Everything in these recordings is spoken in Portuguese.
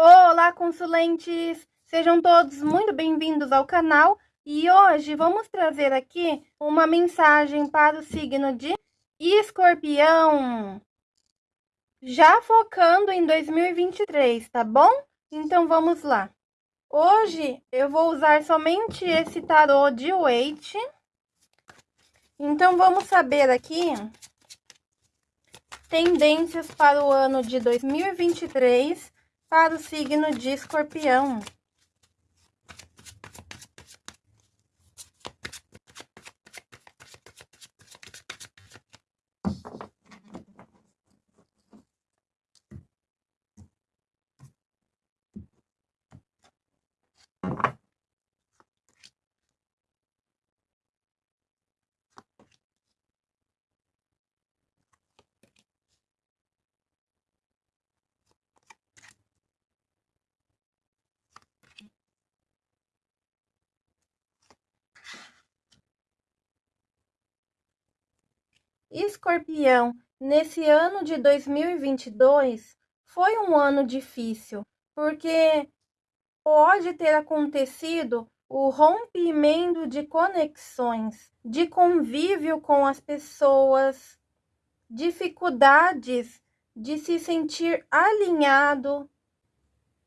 Olá, consulentes! Sejam todos muito bem-vindos ao canal e hoje vamos trazer aqui uma mensagem para o signo de Escorpião. Já focando em 2023, tá bom? Então vamos lá. Hoje eu vou usar somente esse tarô de Waite. Então vamos saber aqui tendências para o ano de 2023 para o signo de escorpião. Escorpião, nesse ano de 2022 foi um ano difícil, porque pode ter acontecido o rompimento de conexões, de convívio com as pessoas, dificuldades de se sentir alinhado,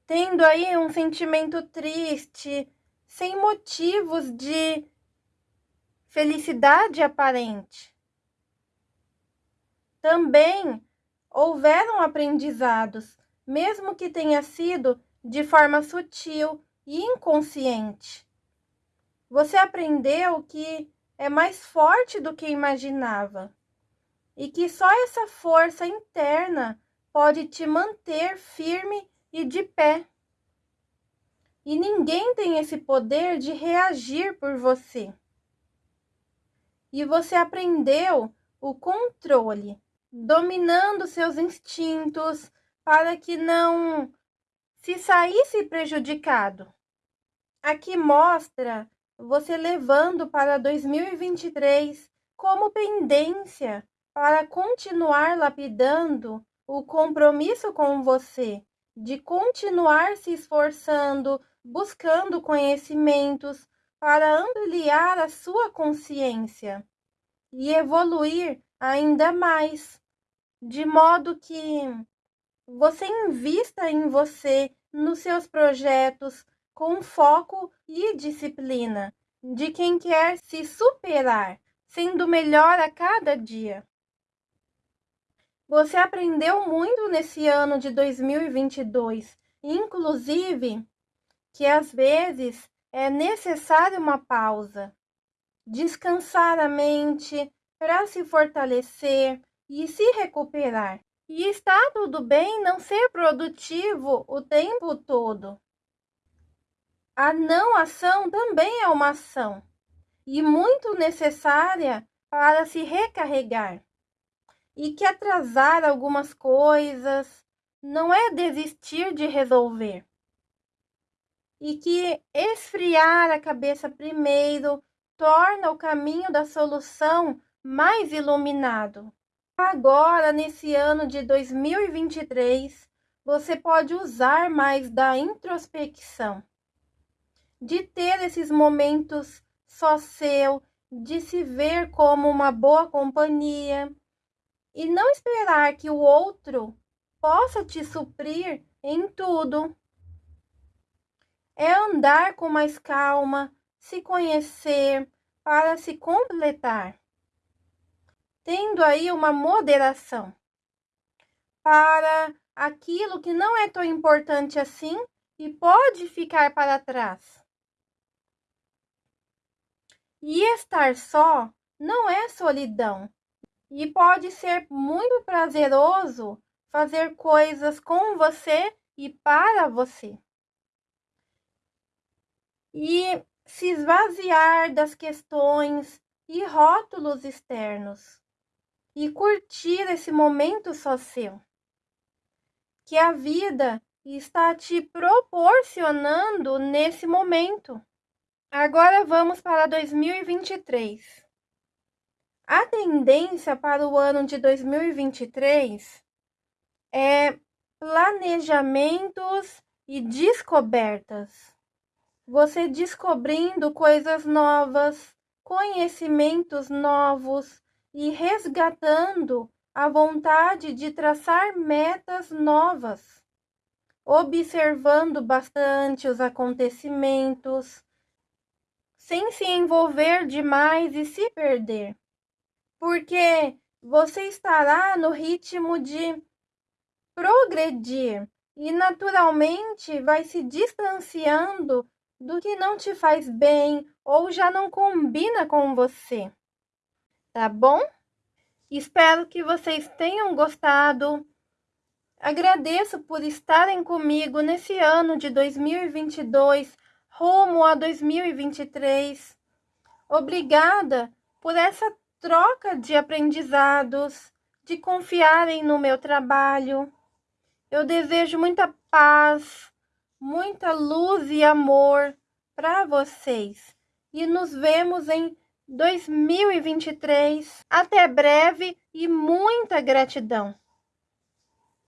tendo aí um sentimento triste, sem motivos de felicidade aparente também houveram aprendizados, mesmo que tenha sido de forma sutil e inconsciente. Você aprendeu que é mais forte do que imaginava e que só essa força interna pode te manter firme e de pé. E ninguém tem esse poder de reagir por você. E você aprendeu o controle dominando seus instintos para que não se saísse prejudicado. Aqui mostra você levando para 2023 como pendência para continuar lapidando o compromisso com você, de continuar se esforçando, buscando conhecimentos para ampliar a sua consciência e evoluir ainda mais de modo que você invista em você, nos seus projetos, com foco e disciplina, de quem quer se superar, sendo melhor a cada dia. Você aprendeu muito nesse ano de 2022, inclusive que às vezes é necessária uma pausa, descansar a mente para se fortalecer, e se recuperar. E está tudo bem não ser produtivo o tempo todo. A não ação também é uma ação e muito necessária para se recarregar. E que atrasar algumas coisas não é desistir de resolver. E que esfriar a cabeça primeiro torna o caminho da solução mais iluminado. Agora, nesse ano de 2023, você pode usar mais da introspecção, de ter esses momentos só seu, de se ver como uma boa companhia e não esperar que o outro possa te suprir em tudo. É andar com mais calma, se conhecer para se completar tendo aí uma moderação para aquilo que não é tão importante assim e pode ficar para trás. E estar só não é solidão e pode ser muito prazeroso fazer coisas com você e para você. E se esvaziar das questões e rótulos externos e curtir esse momento só seu. Que a vida está te proporcionando nesse momento. Agora vamos para 2023. A tendência para o ano de 2023 é planejamentos e descobertas. Você descobrindo coisas novas, conhecimentos novos e resgatando a vontade de traçar metas novas, observando bastante os acontecimentos, sem se envolver demais e se perder, porque você estará no ritmo de progredir e naturalmente vai se distanciando do que não te faz bem ou já não combina com você. Tá bom? Espero que vocês tenham gostado. Agradeço por estarem comigo nesse ano de 2022, rumo a 2023. Obrigada por essa troca de aprendizados, de confiarem no meu trabalho. Eu desejo muita paz, muita luz e amor para vocês. E nos vemos em 2023. Até breve e muita gratidão!